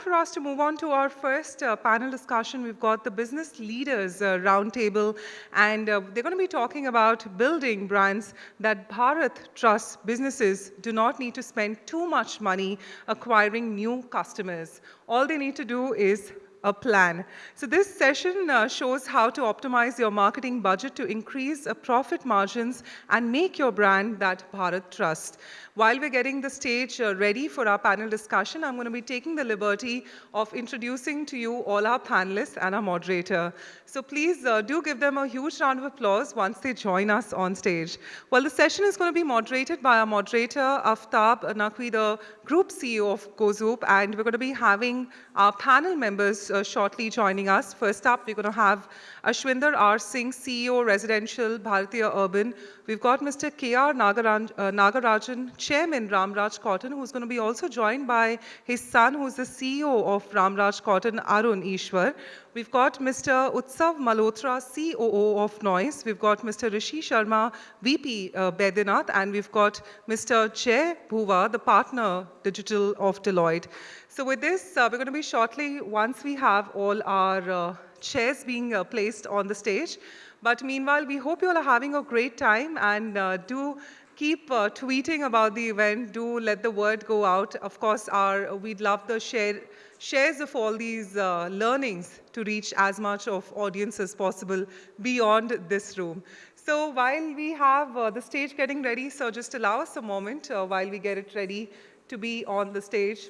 time for us to move on to our first uh, panel discussion. We've got the Business Leaders uh, Roundtable, and uh, they're going to be talking about building brands that Bharat trusts businesses do not need to spend too much money acquiring new customers. All they need to do is a plan. So this session uh, shows how to optimize your marketing budget to increase uh, profit margins and make your brand that Bharat trusts. While we're getting the stage uh, ready for our panel discussion, I'm going to be taking the liberty of introducing to you all our panelists and our moderator. So please uh, do give them a huge round of applause once they join us on stage. Well, the session is going to be moderated by our moderator, Aftab Naqvi, the Group CEO of GoZoop, and we're going to be having our panel members uh, shortly joining us. First up, we're going to have Ashwinder R. Singh, CEO, Residential, Bhartiya Urban. We've got Mr. K.R. Nagaraj, uh, Nagarajan, Chairman, Ramraj Cotton, who's going to be also joined by his son, who's the CEO of Ramraj Cotton, Arun Ishwar. We've got Mr. Utsav Malhotra, COO of Noise. We've got Mr. Rishi Sharma, VP uh, Baidyanath, and we've got Mr. Jay Bhuva, the partner digital of Deloitte. So with this, uh, we're going to be shortly, once we have all our uh, chairs being uh, placed on the stage. But meanwhile, we hope you all are having a great time and uh, do keep uh, tweeting about the event. Do let the word go out. Of course, our, we'd love the share, shares of all these uh, learnings to reach as much of audience as possible beyond this room. So while we have uh, the stage getting ready, so just allow us a moment uh, while we get it ready to be on the stage.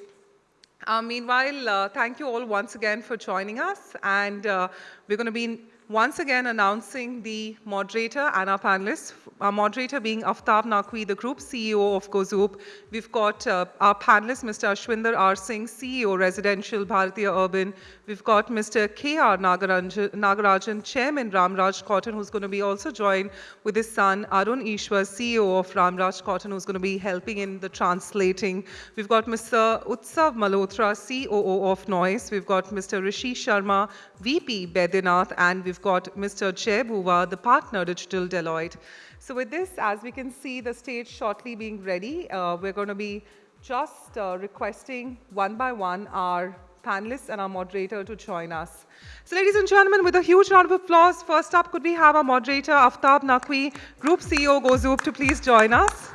Uh, meanwhile, uh, thank you all once again for joining us. And uh, we're going to be once again announcing the moderator and our panelists. Our moderator being Aftab Naqvi, the Group CEO of GoZoop. We've got uh, our panelist, Mr. Ashwinder R. Singh, CEO, Residential, Bhartiya Urban. We've got Mr. K.R. Nagarajan, Chairman, Ramraj Cotton, who's going to be also joined with his son, Arun Ishwar, CEO of Ramraj Cotton, who's going to be helping in the translating. We've got Mr. Utsav Malhotra, COO of Noise. We've got Mr. Rishi Sharma, VP, Baidyanath, and we've got Mr. Bhuva, the partner digital Deloitte. So with this, as we can see the stage shortly being ready, uh, we're going to be just uh, requesting one by one our panelists and our moderator to join us. So ladies and gentlemen, with a huge round of applause, first up, could we have our moderator, Aftab Naqvi, Group CEO, GoZoop, to please join us.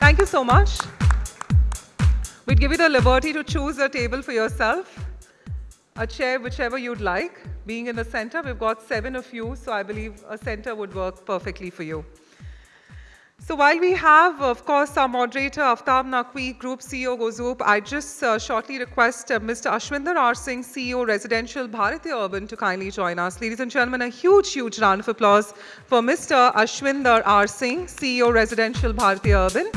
Thank you so much. We'd give you the liberty to choose a table for yourself, a chair, whichever you'd like. Being in the center, we've got seven of you, so I believe a center would work perfectly for you. So while we have, of course, our moderator, Aftab Naqvi, Group CEO, GoZoop, I just uh, shortly request uh, Mr. Ashwinder R. Singh, CEO, Residential, Bhartiya Urban, to kindly join us. Ladies and gentlemen, a huge, huge round of applause for Mr. Ashwinder R. Singh, CEO, Residential, Bhartiya Urban.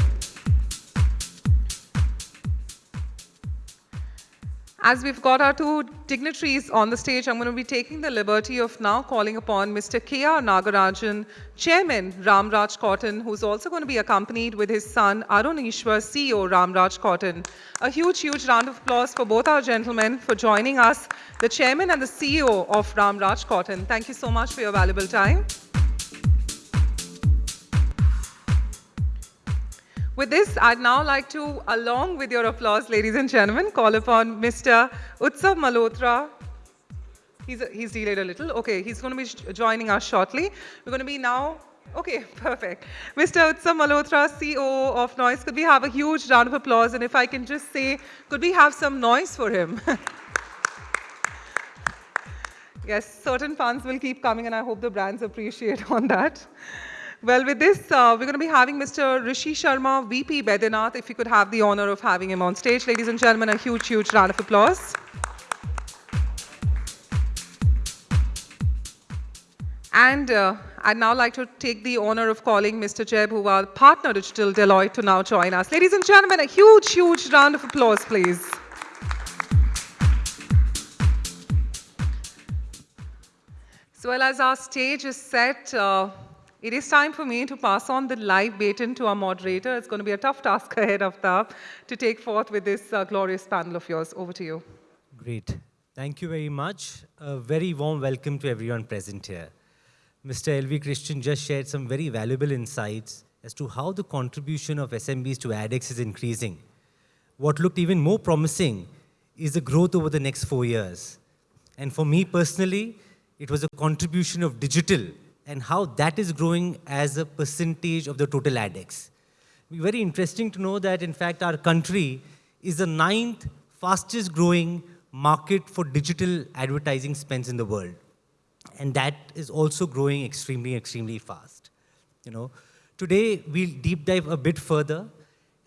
As we've got our two dignitaries on the stage, I'm going to be taking the liberty of now calling upon Mr. K.R. Nagarajan, Chairman Ramraj Cotton, who's also going to be accompanied with his son Arun Ishwar, CEO Ramraj Cotton. A huge, huge round of applause for both our gentlemen for joining us, the Chairman and the CEO of Ramraj Cotton. Thank you so much for your valuable time. With this, I'd now like to, along with your applause, ladies and gentlemen, call upon Mr. Utsav Malhotra. He's, he's delayed a little. Okay, he's going to be joining us shortly. We're going to be now Okay, perfect. Mr. Utsav Malhotra, CEO of Noise, could we have a huge round of applause? And if I can just say, could we have some noise for him? yes, certain fans will keep coming, and I hope the brands appreciate on that. Well, with this, uh, we're going to be having Mr. Rishi Sharma, VP Baidyanath, if you could have the honor of having him on stage. Ladies and gentlemen, a huge, huge round of applause. And uh, I'd now like to take the honor of calling Mr. Jay Bhuva, partner digital Deloitte, to now join us. Ladies and gentlemen, a huge, huge round of applause, please. So well, as our stage is set, uh, it is time for me to pass on the live baton to our moderator. It's going to be a tough task ahead of that to take forth with this uh, glorious panel of yours. Over to you. Great. Thank you very much. A very warm welcome to everyone present here. Mr. L.V. Krishnan just shared some very valuable insights as to how the contribution of SMBs to ADEX is increasing. what looked even more promising is the growth over the next four years. And for me personally, it was a contribution of digital and how that is growing as a percentage of the total ADEX. Very interesting to know that, in fact, our country is the ninth fastest growing market for digital advertising spends in the world. And that is also growing extremely, extremely fast. You know, today we'll deep dive a bit further,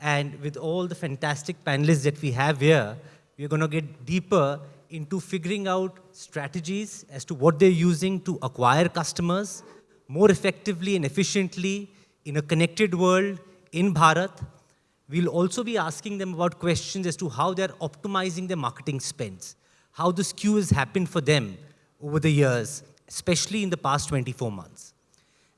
and with all the fantastic panelists that we have here, we're going to get deeper into figuring out strategies as to what they're using to acquire customers more effectively and efficiently in a connected world in Bharat. We'll also be asking them about questions as to how they're optimizing their marketing spends, how the skew has happened for them over the years, especially in the past 24 months.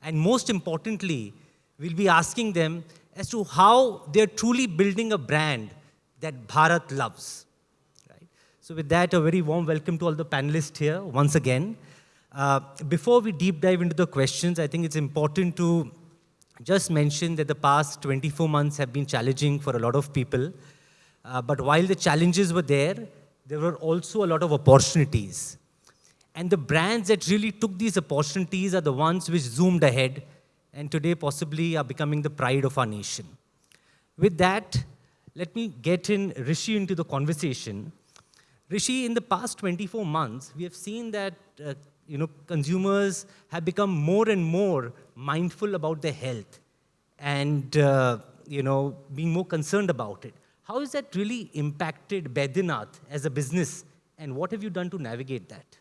And most importantly, we'll be asking them as to how they're truly building a brand that Bharat loves. So with that, a very warm welcome to all the panelists here once again. Uh, before we deep dive into the questions, I think it's important to just mention that the past 24 months have been challenging for a lot of people. Uh, but while the challenges were there, there were also a lot of opportunities. And the brands that really took these opportunities are the ones which zoomed ahead and today possibly are becoming the pride of our nation. With that, let me get in Rishi into the conversation. Rishi, in the past 24 months, we have seen that uh, you know, consumers have become more and more mindful about their health and uh, you know, being more concerned about it. How has that really impacted Baidyanath as a business and what have you done to navigate that?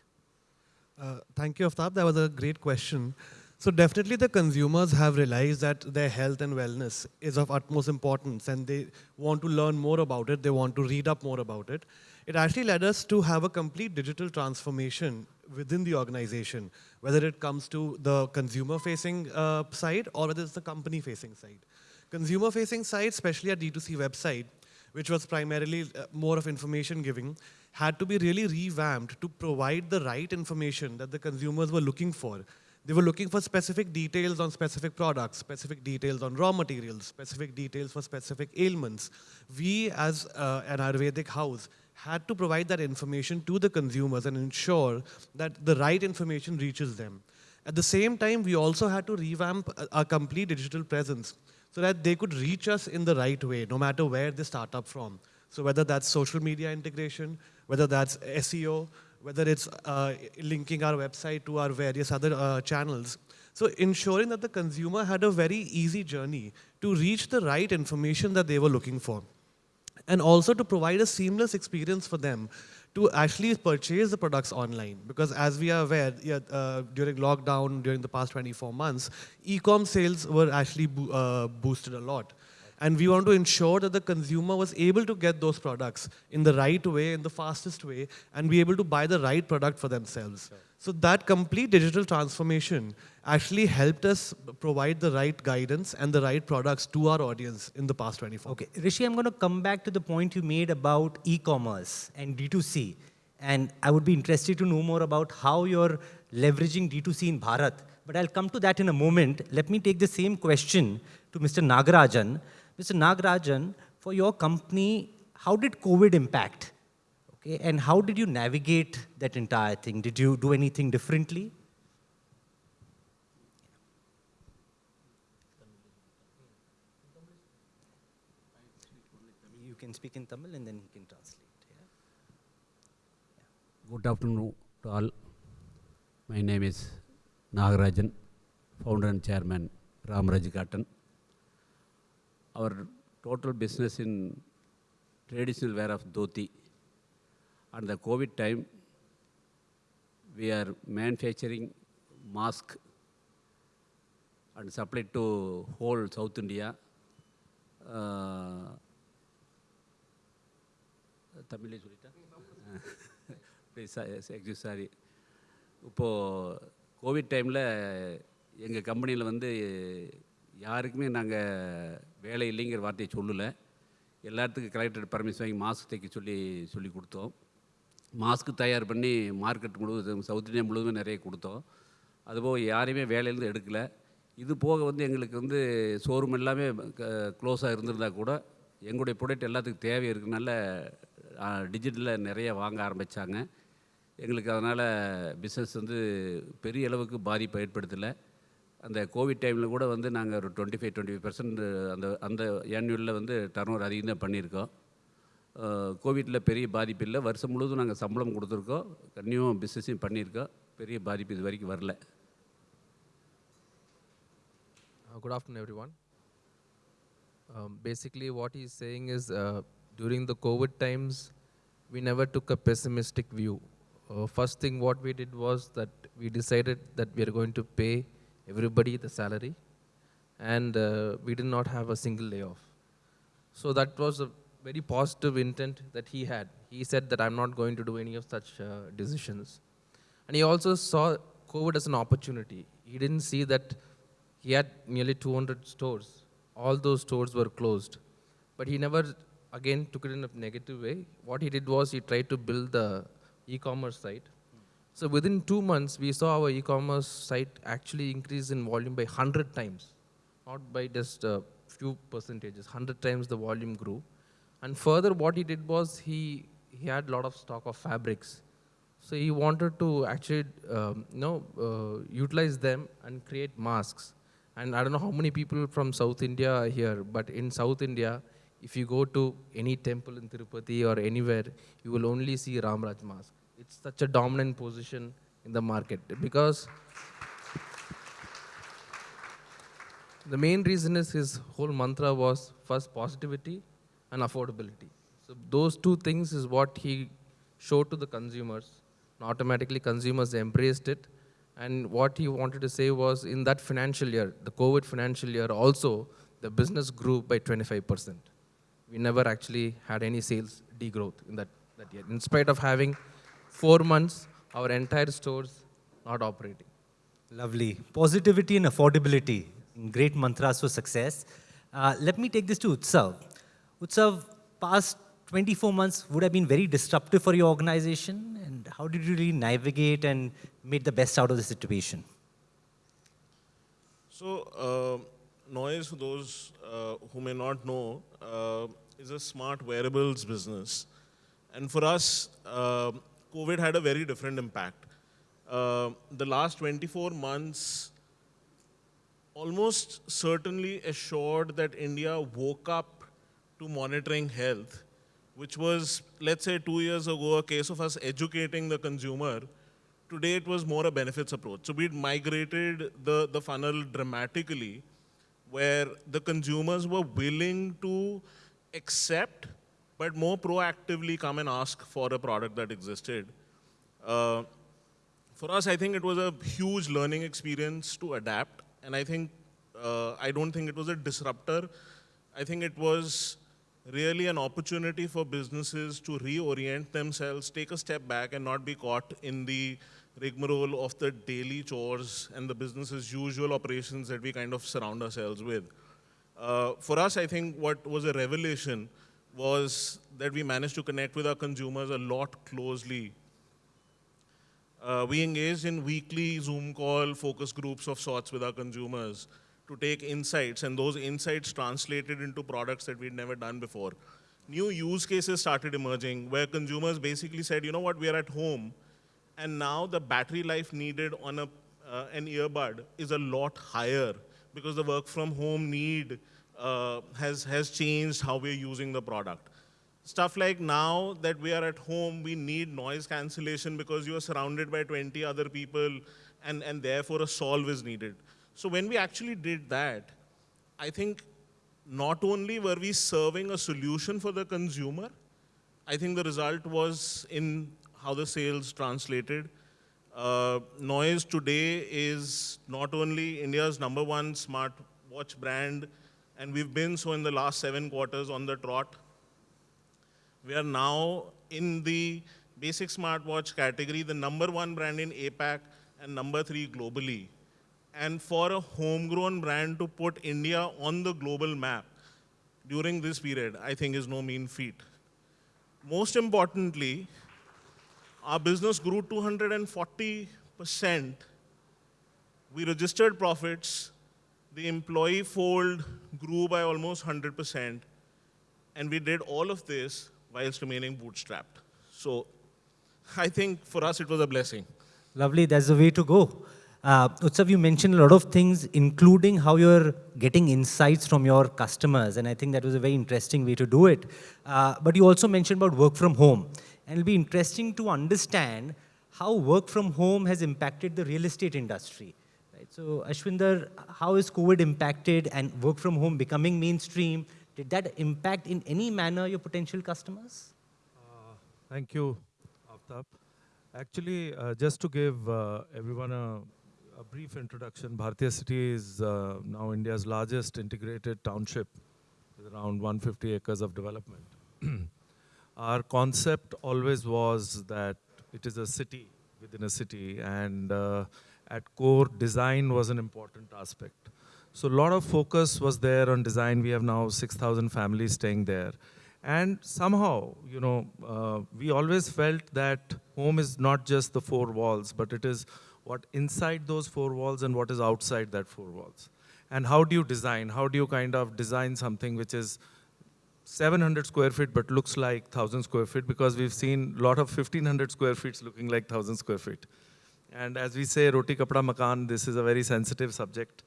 Uh, thank you, Aftab. That was a great question. So definitely the consumers have realized that their health and wellness is of utmost importance and they want to learn more about it. They want to read up more about it. It actually led us to have a complete digital transformation within the organization, whether it comes to the consumer-facing uh, side or whether it's the company-facing side. Consumer-facing side, especially at D2C website, which was primarily uh, more of information giving, had to be really revamped to provide the right information that the consumers were looking for. They were looking for specific details on specific products, specific details on raw materials, specific details for specific ailments. We, as uh, an Ayurvedic house, had to provide that information to the consumers and ensure that the right information reaches them. At the same time, we also had to revamp our complete digital presence so that they could reach us in the right way, no matter where they start up from. So whether that's social media integration, whether that's SEO, whether it's uh, linking our website to our various other uh, channels. So ensuring that the consumer had a very easy journey to reach the right information that they were looking for. And also to provide a seamless experience for them to actually purchase the products online. Because as we are aware, uh, during lockdown, during the past 24 months, e-com sales were actually bo uh, boosted a lot. And we want to ensure that the consumer was able to get those products in the right way, in the fastest way, and be able to buy the right product for themselves. Sure. So that complete digital transformation actually helped us provide the right guidance and the right products to our audience in the past 24 Okay, Rishi, I'm going to come back to the point you made about e-commerce and D2C. And I would be interested to know more about how you're leveraging D2C in Bharat. But I'll come to that in a moment. Let me take the same question to Mr. Nagarajan. Mr. Nagarajan, for your company, how did COVID impact? Okay, and how did you navigate that entire thing? Did you do anything differently? You can speak in Tamil and then he can translate. Yeah? Good afternoon to all. My name is Nagarajan, founder and chairman Ramraj Cotton. Our total business in traditional wear of dhoti. And the COVID time, we are manufacturing mask and supply to whole South India. Uh, தமிழே சொல்லிட்டேன் please excuse sorry இப்போது covid டைமில் எங்கள் கம்பெனியில் வந்து யாருக்குமே நாங்கள் வேலை இல்லைங்கிற வார்த்தையை சொல்லலை. எல்லாத்துக்கும் கலெக்டர் பர்மிஷன் வாங்கி மாஸ்க் தைக்க சொல்லி சொல்லி கொடுத்தோம். மாஸ்க் தயார் பண்ணி மார்க்கெட் முழுவதும் சவுத் இந்தியா முழுவதும் நிறைய கொடுத்தோம். அதுபோக யாரையுமே வேலையிலேருந்து எடுக்கலை. இது போக வந்து எங்களுக்கு வந்து ஷோரூம் எல்லாமே க்ளோஸாக இருந்திருந்தால் கூட எங்களுடைய ப்ராடக்ட் எல்லாத்துக்கும் தேவை இருக்கனால டிஜிட்டலில் நிறைய வாங்க ஆரம்பித்தாங்க எங்களுக்கு அதனால் பிஸ்னஸ் வந்து பெரிய அளவுக்கு பாதிப்பை ஏற்படுத்தலை. அந்த கோவிட் டைமில் கூட வந்து நாங்கள் ஒரு twenty five twenty five percent அந்த அந்த ஏன்யூலில் வந்து டர்னோவர் அதிகம் தான் பண்ணியிருக்கோம் கோவிட்டில் பெரிய பாதிப்பு இல்லை வருஷம் முழுவதும் நாங்கள் சம்பளம் கொடுத்துருக்கோம் கன்னியும் பிஸ்னஸையும் பண்ணியிருக்கோம் பெரிய பாதிப்பு இது வரைக்கும் வரல good afternoon everyone basically what is saying is during the covid times we never took a pessimistic view Uh, think what what we was that we we that that are are going pay everybody the salary, and uh, we did not have a single layoff. So that was a very positive intent that he had. He said that I'm not going to do any of such uh, decisions. And he also saw COVID as an opportunity. He didn't see that he had nearly 200 stores. All those stores were closed. But he never, again, took it in a negative way. What he did was he tried to build the e commerce site. So within two months, we saw our e commerce site actually increase in volume by 100 times, not by just a few percentages. 100 times the volume grew. And further, what he did was he, he had a lot of stock of fabrics. So he wanted to actually, um, you know, uh, utilize them and create masks. And I don't know how many people from South India are here, but in South India, if you go to any temple in Tirupati or anywhere, you will only see Ramraj mask. It's such a dominant position in the market because the main reason is his whole mantra was first positivity and affordability. So those two things is what he showed to the consumers. And automatically consumers embraced it. And what he wanted to say was in that financial year, the COVID financial year also, the business grew by 25%. We never actually had any sales degrowth in that, that year. In spite of having four months, our entire stores not operating. Lovely. Positivity and affordability. Great mantras for success. Uh, let me take this to Utsav. Utsav, past 24 months would have been very disruptive for your organization. And how did you really navigate and make the best out of the situation? So, uh, Noise, for those uh, who may not know, uh, is a smart wearables business. And for us, uh, COVID had a very different impact. Uh, the last 24 months almost certainly assured that India woke up to monitoring health, which was, let's say, two years ago, a case of us educating the consumer. Today, it was more a benefits approach. So we'd migrated the, the funnel dramatically, where the consumers were willing to accept, but more proactively come and ask for a product that existed. Uh, for us, I think it was a huge learning experience to adapt, and I think uh, I don't think it was a disruptor. I think it was really an opportunity for businesses to reorient themselves, take a step back, and not be caught in the rigmarole of the daily chores and the business as usual operations that we kind of surround ourselves with. Uh, for us, I think what was a revelation was that we managed to connect with our consumers a lot closely. Uh, we engaged in weekly Zoom call focus groups of sorts with our consumers to take insights, and those insights translated into products that we'd never done before. New use cases started emerging where consumers basically said, you know what, we are at home, and now the battery life needed on a, uh, an earbud is a lot higher because the work from home need uh, has, has changed how we're using the product. Stuff like now that we are at home, we need noise cancellation because you are surrounded by 20 other people and, and therefore a solve is needed. So when we actually did that, I think not only were we serving a solution for the consumer, I think the result was in how the sales translated. Uh, Noise today is not only India's number one smartwatch brand, and we've been so in the last seven quarters on the trot. We are now in the basic smartwatch category, the number one brand in APAC and number three globally. And for a homegrown brand to put India on the global map during this period, I think is no mean feat. Most importantly, our business grew 240%. We registered profits. The employee fold grew by almost 100%. And we did all of this whilst remaining bootstrapped. So I think for us it was a blessing. Lovely, that's the way to go. Uh, Utsav, you mentioned a lot of things, including how you're getting insights from your customers, and I think that was a very interesting way to do it. Uh, but you also mentioned about work from home, and it'll be interesting to understand how work from home has impacted the real estate industry. So, Ashwinder, how has COVID impacted and work from home becoming mainstream? Did that impact in any manner your potential customers? Thank you, Aftab. Actually, uh, just to give uh, everyone a, a brief introduction, Bhartiya City is uh, now India's largest integrated township with around 150 acres of development. Our concept always was that it is a city within a city, and uh, at core, design was an important aspect. So a lot of focus was there on design. We have now 6,000 families staying there. And somehow, you know, uh, we always felt that home is not just the four walls, but it is what inside those four walls and what is outside that four walls. And how do you design? How do you kind of design something which is 700 square feet but looks like 1000 square feet because we've seen a lot of 1500 square feet looking like 1000 square feet. And as we say, roti kapda makan, this is a very sensitive subject.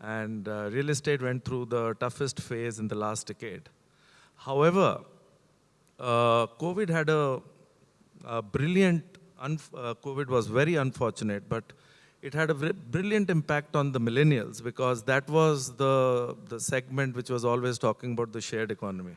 And uh, real estate went through the toughest phase in the last decade. However, uh, COVID had a, a brilliant, uh, COVID was very unfortunate, but it had a brilliant impact on the millennials because that was the, the segment which was always talking about the shared economy.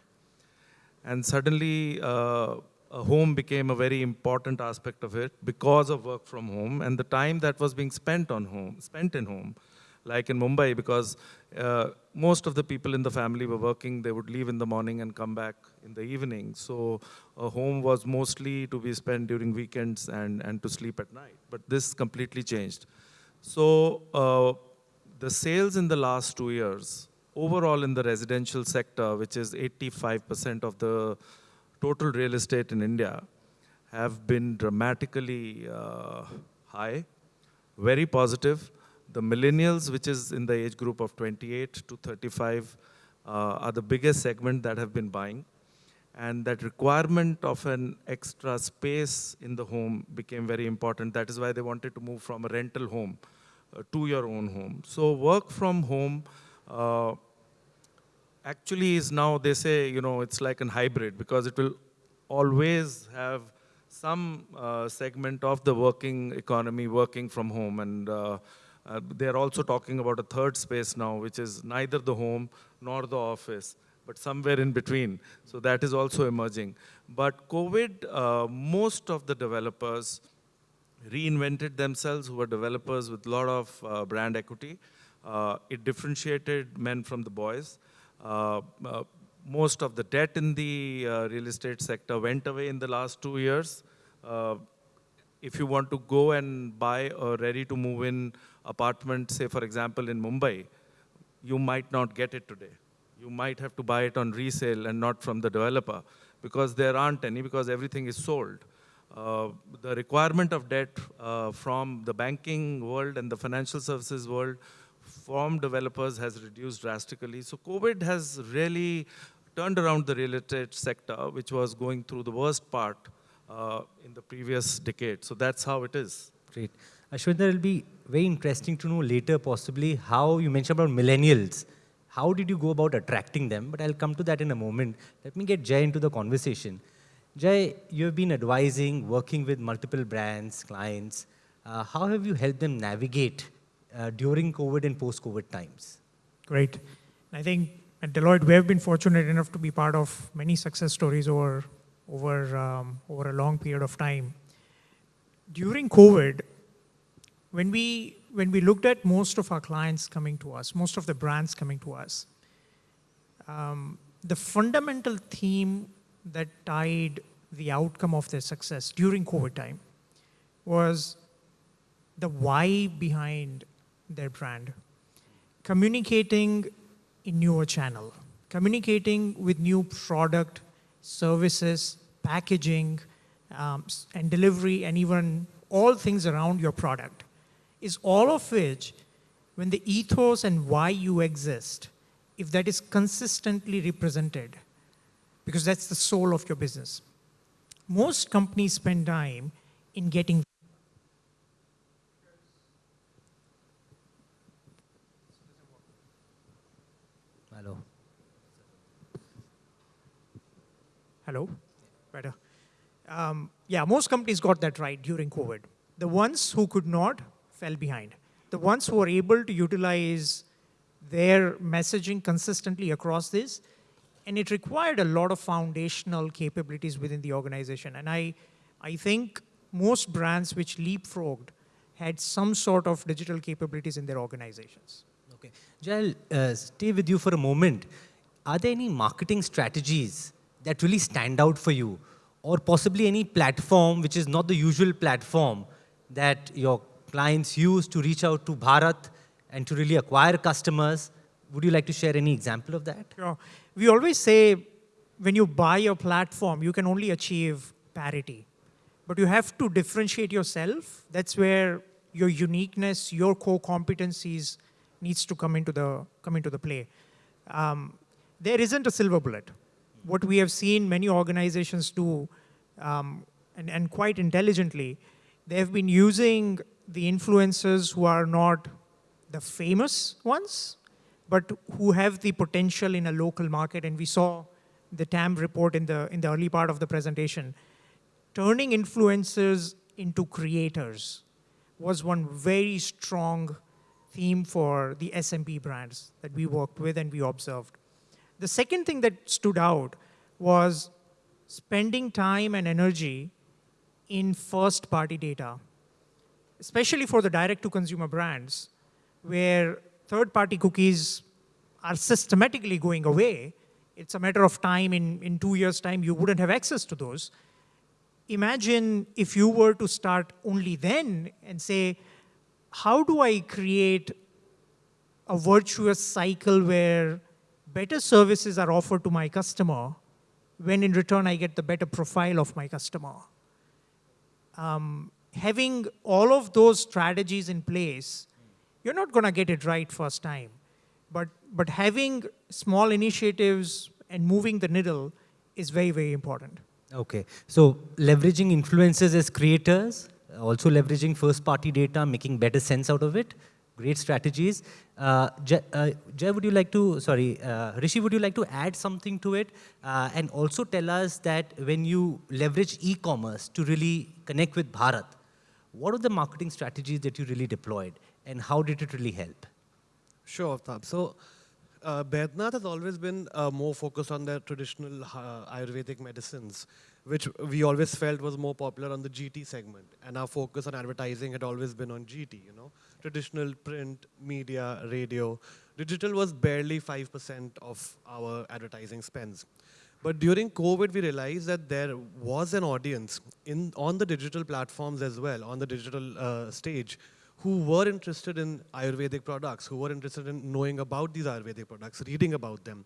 And suddenly, uh, a home became a very important aspect of it because of work from home and the time that was being spent on home, spent in home like in Mumbai, because uh, most of the people in the family were working. They would leave in the morning and come back in the evening. So a home was mostly to be spent during weekends and, and to sleep at night. But this completely changed. So uh, the sales in the last two years, overall in the residential sector, which is 85% of the total real estate in India, have been dramatically uh, high, very positive. The millennials, which is in the age group of 28 to 35, uh, are the biggest segment that have been buying. And that requirement of an extra space in the home became very important. That is why they wanted to move from a rental home uh, to your own home. So work from home uh, actually is now, they say, you know, it's like an hybrid because it will always have some uh, segment of the working economy working from home. And uh, uh, they're also talking about a third space now, which is neither the home nor the office, but somewhere in between. So that is also emerging. But COVID, uh, most of the developers reinvented themselves who were developers with a lot of uh, brand equity. Uh, it differentiated men from the boys. Uh, uh, most of the debt in the uh, real estate sector went away in the last two years. If you want to go and buy a ready to move in apartment, say for example in Mumbai, you might not get it today. You might have to buy it on resale and not from the developer because there aren't any because everything is sold. Uh, the requirement of debt uh, from the banking world and the financial services world from developers has reduced drastically. So COVID has really turned around the real estate sector, which was going through the worst part uh, in the previous decade. So that's how it is. Great. Ashwinder, it'll be very interesting to know later possibly how you mentioned about millennials. How did you go about attracting them? But I'll come to that in a moment. Let me get Jay into the conversation. Jay, you've been advising, working with multiple brands, clients. Uh, how have you helped them navigate uh, during COVID and post-COVID times? Great. I think at Deloitte, we have been fortunate enough to be part of many success stories over, over, um, over a long period of time. During COVID, when we, when we looked at most of our clients coming to us, most of the brands coming to us, um, the fundamental theme that tied the outcome of their success during COVID time was the why behind their brand, communicating in newer channel, communicating with new product, services, packaging, um, and delivery, and even all things around your product, is all of which, when the ethos and why you exist, if that is consistently represented, because that's the soul of your business. Most companies spend time in getting Hello. Hello? Better. Um, yeah, most companies got that right during COVID. The ones who could not fell behind. The ones who were able to utilize their messaging consistently across this, and it required a lot of foundational capabilities within the organization. And I, I think most brands which leapfrogged had some sort of digital capabilities in their organizations. Okay. Jay, I'll uh, stay with you for a moment. Are there any marketing strategies that really stand out for you? Or possibly any platform which is not the usual platform that your clients use to reach out to Bharat and to really acquire customers? Would you like to share any example of that? Sure. We always say when you buy a platform, you can only achieve parity. But you have to differentiate yourself. That's where your uniqueness, your core competencies needs to come into the, come into the play. Um, there isn't a silver bullet. What we have seen many organizations do, um, and, and quite intelligently, they have been using the influencers who are not the famous ones, but who have the potential in a local market. And we saw the TAM report in the, in the early part of the presentation. Turning influencers into creators was one very strong theme for the SMB brands that we worked with and we observed. The second thing that stood out was spending time and energy in first party data, especially for the direct to consumer brands, where third party cookies are systematically going away. It's a matter of time, in, in two years' time, you wouldn't have access to those. Imagine if you were to start only then and say, how do I create a virtuous cycle where better services are offered to my customer when in return I get the better profile of my customer? Um, having all of those strategies in place, you're not going to get it right first time. But, but having small initiatives and moving the needle is very, very important. Okay. So leveraging influencers as creators, also leveraging first party data, making better sense out of it. Great strategies. Uh, Jay, uh, Jay, would you like to, sorry, uh, Rishi, would you like to add something to it? Uh, and also tell us that when you leverage e-commerce to really connect with Bharat, what are the marketing strategies that you really deployed and how did it really help? Sure, Aftab. So, uh, has always been uh, more focused on the traditional uh, Ayurvedic medicines, which we always felt was more popular on the GT segment. And our focus on advertising had always been on GT, you know, traditional print, media, radio. Digital was barely 5% of our advertising spends. But during COVID, we realized that there was an audience in, on the digital platforms as well, on the digital uh, stage, who were interested in Ayurvedic products, who were interested in knowing about these Ayurvedic products, reading about them.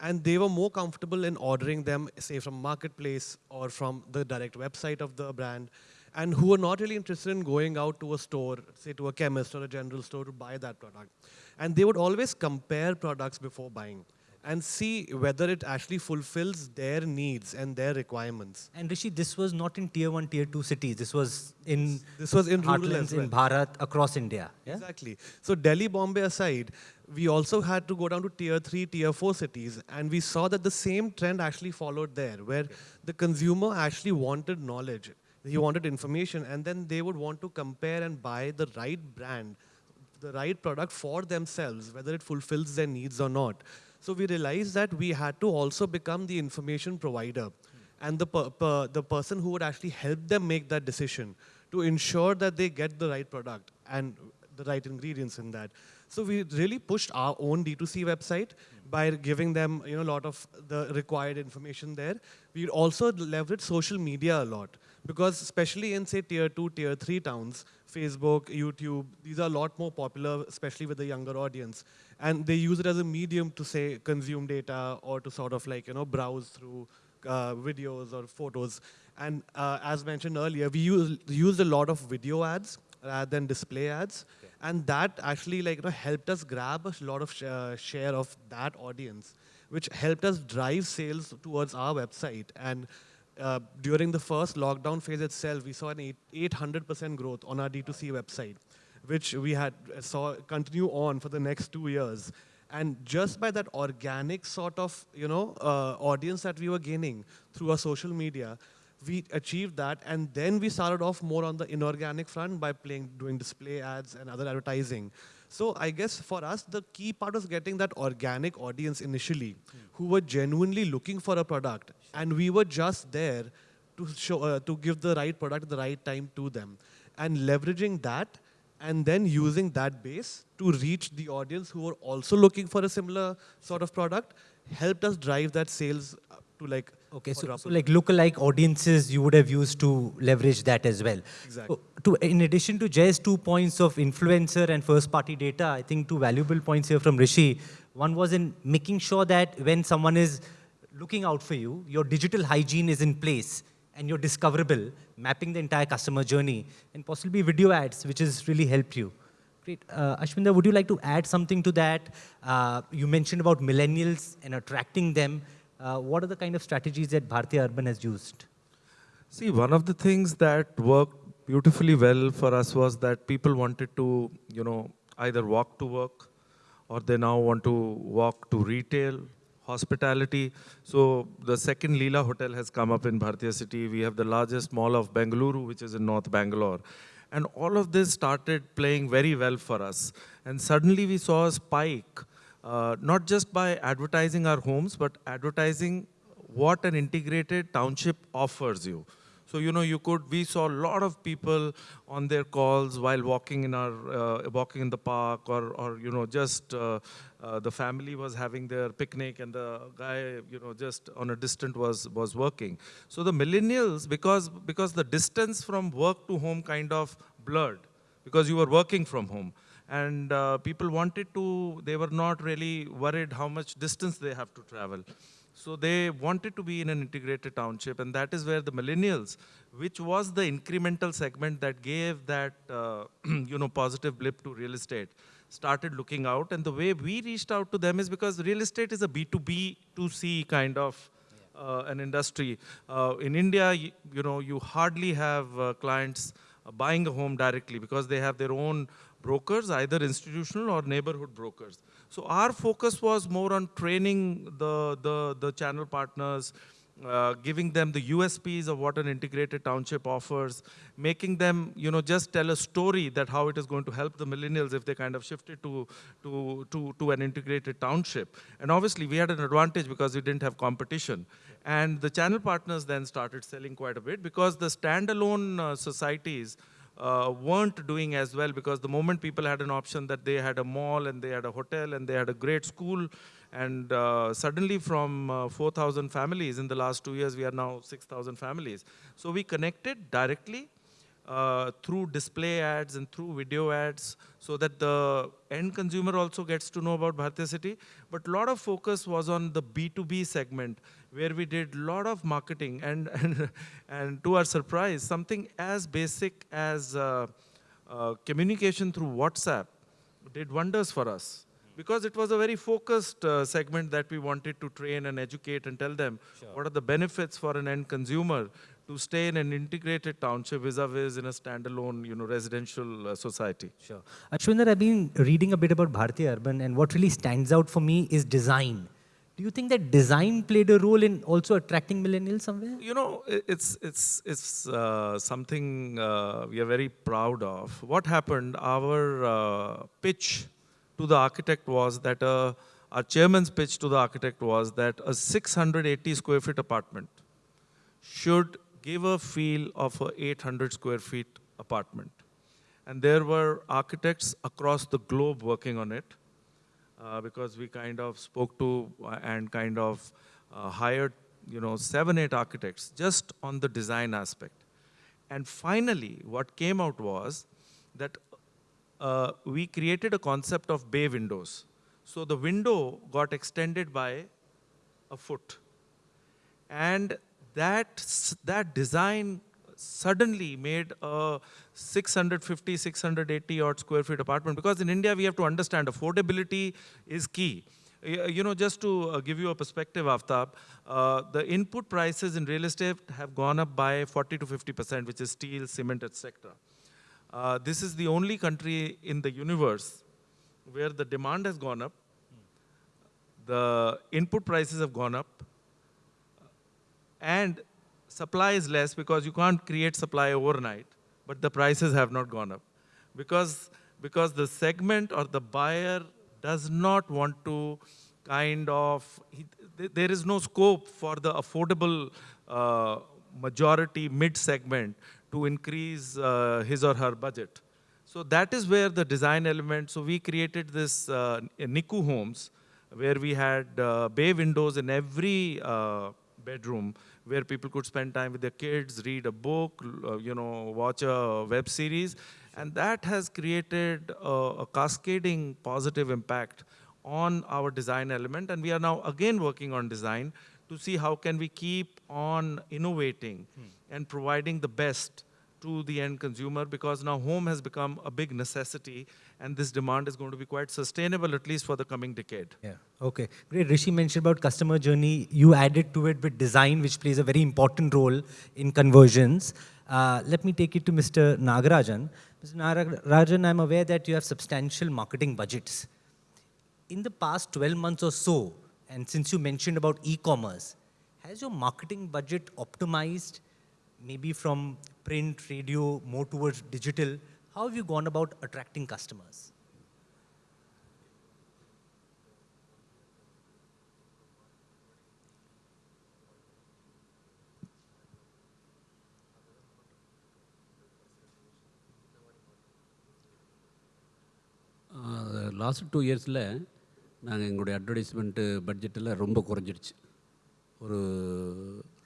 And they were more comfortable in ordering them, say, from Marketplace or from the direct website of the brand, and who were not really interested in going out to a store, say to a chemist or a general store to buy that product. And they would always compare products before buying and see whether it actually fulfills their needs and their requirements. And Rishi, this was not in tier one, tier two cities. This was in This was in rural as heartlands in. Bharat across India. Yeah? Exactly. So Delhi, Bombay aside, we also had to go down to tier three, tier four cities, and we saw that the same trend actually followed there, where the consumer actually wanted knowledge, he wanted information, and then they would want to compare and buy the right brand, the right product for themselves, whether it fulfills their needs or not. So we realized that we had to also become the information provider and the, per, per, the person who would actually help them make that decision to ensure that they get the right product and the right ingredients in that. So we really pushed our own D2C website by giving them you know, a lot of the required information there. We also leveraged social media a lot because especially in say tier two, tier three towns, Facebook, YouTube, these are a lot more popular, especially with the younger audience. And they use it as a medium to say consume data or to sort of like, you know, browse through uh, videos or photos. And uh, as mentioned earlier, we use, used a lot of video ads rather than display ads. And that actually like, you know, helped us grab a lot of sh uh, share of that audience. which helped us drive sales towards our website. And uh, during the first lockdown phase itself, we saw an 800% growth on our D2C website, which we had uh, saw continue on for the next two years. And just by that organic sort of, you know, uh, audience that we were gaining through our social media, we achieved that. And then we started off more on the inorganic front by playing, doing display ads and other advertising. So I guess for us, the key part was getting that organic audience initially, who were genuinely looking for a product. And we were just there to, show, uh, to give the right product at the right time to them. And leveraging that and then using that base to reach the audience who were also looking for a similar sort of product helped us drive that sales to like Okay, so, so like lookalike audiences you would have used to leverage that as well. Exactly. So to, in addition to Jay's two points of influencer and first party data, I think two valuable points here from Rishi. One was in making sure that when someone is looking out for you, your digital hygiene is in place and you're discoverable, mapping the entire customer journey and possibly video ads, which has really helped you. Great. Uh, Ashwinder, would you like to add something to that? Uh, you mentioned about millennials and attracting them. Uh, what are the kind of strategies that Bharti Urban has used? See, one of the things that worked beautifully well for us was that people wanted to, you know, either walk to work or they now want to walk to retail, hospitality. So the second Leela Hotel has come up in Bhartiya City. We have the largest mall of Bengaluru, which is in North Bangalore. And all of this started playing very well for us. And suddenly we saw a spike, uh, not just by advertising our homes, but advertising what an integrated township offers you. So, you know, you could, we saw a lot of people on their calls while walking in our, uh, walking in the park or, or you know, just uh, uh, the family was having their picnic and the guy, you know, just on a distant was, was working. So the millennials, because, because the distance from work to home kind of blurred, because you were working from home. And uh, people wanted to, they were not really worried how much distance they have to travel. So they wanted to be in an integrated township, and that is where the millennials, which was the incremental segment that gave that uh, you know positive blip to real estate, started looking out. And the way we reached out to them is because real estate is a B2B, 2C kind of uh, an industry. Uh, in India, you, you know, you hardly have uh, clients uh, buying a home directly because they have their own brokers, either institutional or neighborhood brokers. So our focus was more on training the, the, the channel partners, uh, giving them the USPs of what an integrated township offers, making them, you know, just tell a story that how it is going to help the millennials if they kind of shifted to, to, to, to an integrated township. And obviously we had an advantage because we didn't have competition. And the channel partners then started selling quite a bit because the standalone uh, societies uh, weren't doing as well because the moment people had an option that they had a mall and they had a hotel and they had a great school and uh, suddenly from uh, 4,000 families in the last two years, we are now 6,000 families. So we connected directly uh, through display ads and through video ads so that the end consumer also gets to know about Bhartiya City. But a lot of focus was on the B2B segment where we did a lot of marketing and, and, and to our surprise, something as basic as uh, uh, communication through WhatsApp did wonders for us because it was a very focused uh, segment that we wanted to train and educate and tell them what are the benefits for an end consumer to stay in an integrated township vis-a-vis in a standalone, you know, residential uh, society. Sure. Ashwinder, I've been reading a bit about Bharti Urban, and what really stands out for me is design. Do you think that design played a role in also attracting millennials somewhere? You know, it's, it's, it's uh, something uh, we are very proud of. What happened, our uh, pitch to the architect was that, uh, our chairman's pitch to the architect was that a 680 square feet apartment should give a feel of a 800 square feet apartment. And there were architects across the globe working on it because we kind of spoke to uh, and kind of uh, hired, you know, seven, eight architects just on the design aspect. And finally, what came out was that uh, we created a concept of bay windows. So the window got extended by a foot. And that, that design suddenly made a 650, 680 odd square feet apartment because in India we have to understand affordability is key. You know, just to uh, give you a perspective, Aftab, uh, the input prices in real estate have gone up by 40 to 50%, which is steel, cement, etc. Uh, this is the only country in the universe where the demand has gone up, the input prices have gone up, and supply is less because you can't create supply overnight, but the prices have not gone up. Because, because the segment or the buyer does not want to kind of, he, th- there is no scope for the affordable uh, majority mid segment to increase uh, his or her budget. So that is where the design element, so we created this uh, Nikoo Homes where we had uh, bay windows in every uh, bedroom where people could spend time with their kids, read a book, uh, you know, watch a web series. And that has created a, a cascading positive impact on our design element. And we are now again working on design to see how can we keep on innovating and providing the best to the end consumer because now home has become a big necessity and this demand is going to be quite sustainable at least for the coming decade. Yeah. Okay. Great. Rishi mentioned about customer journey. You added to it with design, which plays a very important role in conversions. Uh, let me take it to Mr. Nagarajan. Mr. Nagarajan, I'm aware that you have substantial marketing budgets. In the past 12 months or so, and since you mentioned about e-commerce, has your marketing budget optimized, maybe from print, radio, more towards digital? How have you gone about attracting customers? Last two இயர்ஸில் நாங்கள் எங்களுடைய advertisement பட்ஜெட்டெல்லாம் ரொம்ப குறைஞ்சிடுச்சு ஒரு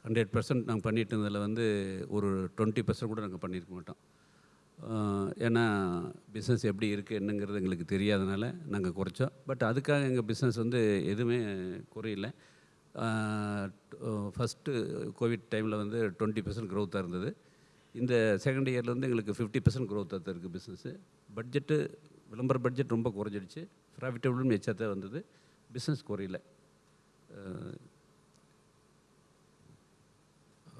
hundred percent நாங்கள் பண்ணிட்டு இருந்ததில் வந்து ஒரு twenty percent கூட நாங்கள் பண்ணியிருக்க மாட்டோம். ஏன்னா பிஸ்னஸ் எப்படி இருக்குது என்னங்கிறது எங்களுக்கு தெரியாதனால நாங்கள் குறைச்சோம். பட் அதுக்காக எங்கள் பிஸ்னஸ் வந்து எதுவுமே குறையில. ஃபஸ்ட்டு கோவிட் டைமில் வந்து டுவெண்ட்டி பர்சன்ட் க்ரோத்தாக இருந்தது. இந்த செகண்ட் இயரில் வந்து எங்களுக்கு ஃபிஃப்டி பர்சன்ட் க்ரோத்தாக தான் இருக்குது பிஸ்னஸ்ஸு பட்ஜெட்டு விளம்பர பட்ஜெட் ரொம்ப குறைஞ்சிடுச்சு. ப்ராஃபிட்டபிளும் எச்சாத்தான் வந்தது. பிஸ்னஸ் குறையில.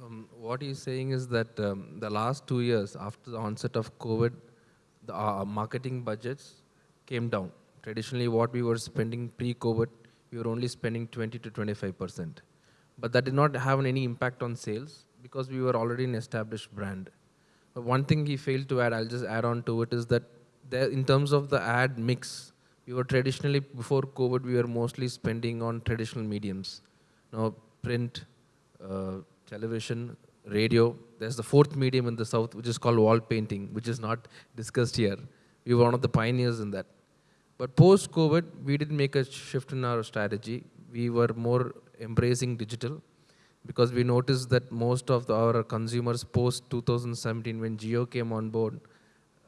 Um, what he's saying is that um, the last two years after the onset of COVID, the uh, marketing budgets came down. Traditionally, what we were spending pre-COVID, we were only spending 20 to 25 percent, but that did not have any impact on sales because we were already an established brand. But one thing he failed to add, I'll just add on to it, is that there, in terms of the ad mix, we were traditionally before COVID, we were mostly spending on traditional mediums, now print, uh, television, radio. There's the fourth medium in the south, which is called wall painting, which is not discussed here. We were one of the pioneers in that. But post COVID, we did make a shift in our strategy. We were more embracing digital because we noticed that most of the, our consumers post 2017, when Jio came on board,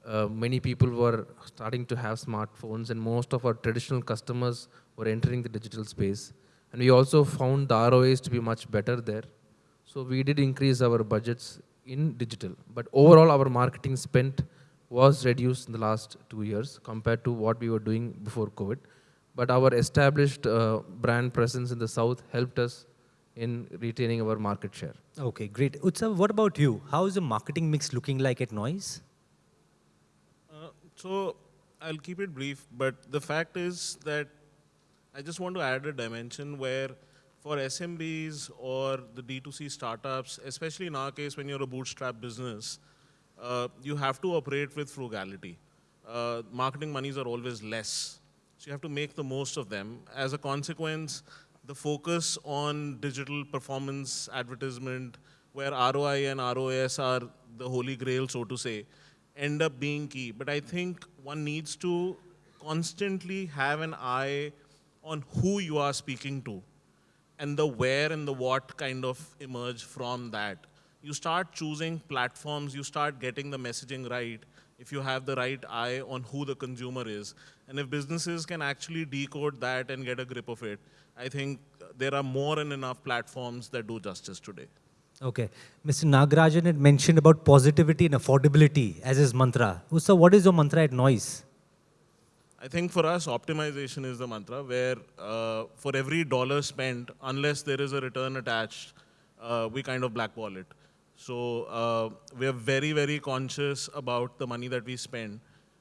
uh, many people were starting to have smartphones, and most of our traditional customers were entering the digital space. And we also found the ROAS to be much better there. So we did increase our budgets in digital. But overall, our marketing spent was reduced in the last two years compared to what we were doing before COVID. But our established uh, brand presence in the south helped us in retaining our market share. Okay, great. Utsav, what about you? How is the marketing mix looking like at Noise? Uh, so I'll keep it brief, but the fact is that I just want to add a dimension where for SMBs or the D2C startups, especially in our case when you're a bootstrap business, uh, you have to operate with frugality. Uh, marketing monies are always less. So you have to make the most of them. As a consequence, the focus on digital performance advertisement, where ROI and ROS are the holy grail, so to say, end up being key. But I think one needs to constantly have an eye on who you are speaking to and the where and the what kind of emerge from that. You start choosing platforms, you start getting the messaging right if you have the right eye on who the consumer is. And if businesses can actually decode that and get a grip of it, I think there are more than enough platforms that do justice today. Okay. Mr. Nagarajan had mentioned about positivity and affordability as his mantra. Utsav, what is your mantra at Noise? I think for us, optimization is the mantra where uh, for every dollar spent, unless there is a return attached, uh, we kind of blackball it. So uh, we are very, very conscious about the money that we spend.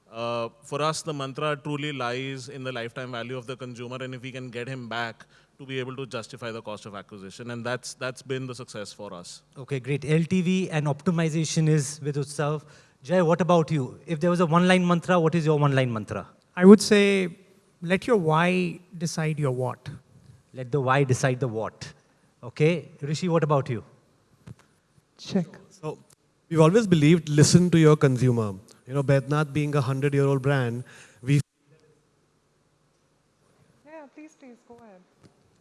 Uh, for us, the mantra truly lies in the lifetime value of the consumer, and if we can get him back to be able to justify the cost of acquisition, and that's that's been the success for us. Okay, great. LTV and optimization is with itself. Jay, what about you? If there was a one-line mantra, what is your one-line mantra? I would say let your why decide your what. Let the why decide the what. Okay, Rishi, what about you? Check. So we've always believed listen to your consumer. You know, Baidyanath being a hundred-year-old brand, we Yeah, please, please, go ahead.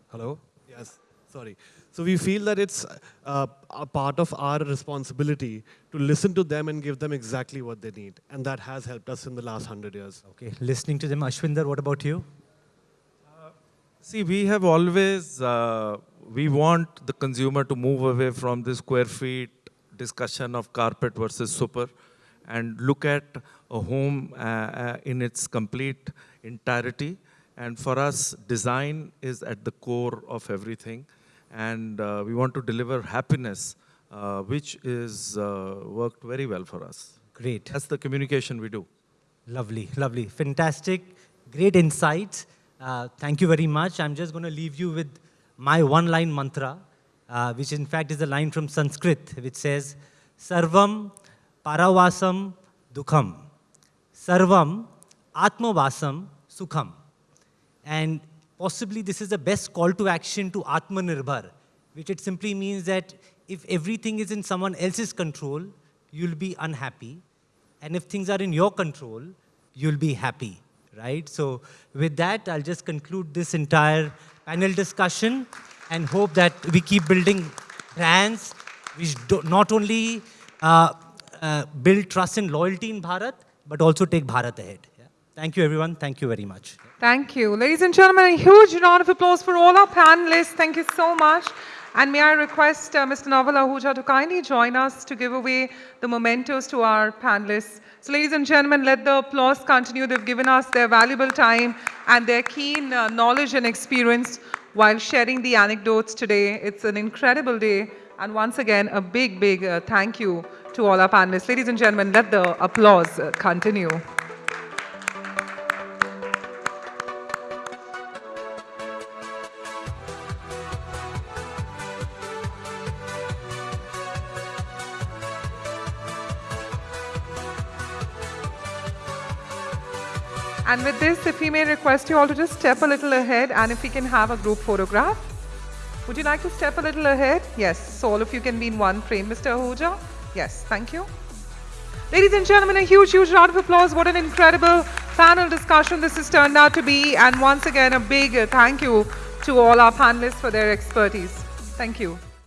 Hello? Yes, sorry. So we feel that it's uh, a part of our responsibility to listen to them and give them exactly what they need. And that has helped us in the last hundred years. Okay, listening to them. Ashwinder, what about you? See, we have always, uh, we want the consumer to move away from the square feet discussion of carpet versus super and look at a home uh, uh, in its complete entirety. And for us, design is at the core of everything. And uh, we want to deliver happiness, uh, which is uh, worked very well for us. Great. That's the communication we do. Lovely, lovely. Fantastic. Great insights. Uh, thank you very much. I'm just going to leave you with my one-line mantra, uh, which in fact is a line from Sanskrit, which says, Sarvam paravasam dukham. Sarvam atmavasam sukham. And possibly this is the best call to action to Atmanirbhar, which it simply means that if everything is in someone else's control, you'll be unhappy. And if things are in your control, you'll be happy, right? So with that, I'll just conclude this entire panel discussion and hope that we keep building brands which not only uh, uh, build trust and loyalty in Bharat, but also take Bharat ahead. Thank you, everyone. Thank you very much. Thank you. Ladies and gentlemen, a huge round of applause for all our panelists. Thank you so much. And may I request uh, Mr. Naval Ahuja to kindly join us to give away the mementos to our panelists. So ladies and gentlemen, let the applause continue. They've given us their valuable time and their keen uh, knowledge and experience while sharing the anecdotes today. It's an incredible day. And once again, a big, big uh, thank you to all our panelists. Ladies and gentlemen, let the applause uh, continue. And with this, if we may request you all to just step a little ahead and if we can have a group photograph. Would you like to step a little ahead? Yes, so all of you can be in one frame. Mr. Ahuja? Yes, thank you. Ladies and gentlemen, a huge, huge round of applause. What an incredible panel discussion this has turned out to be. And once again, a big thank you to all our panelists for their expertise. Thank you.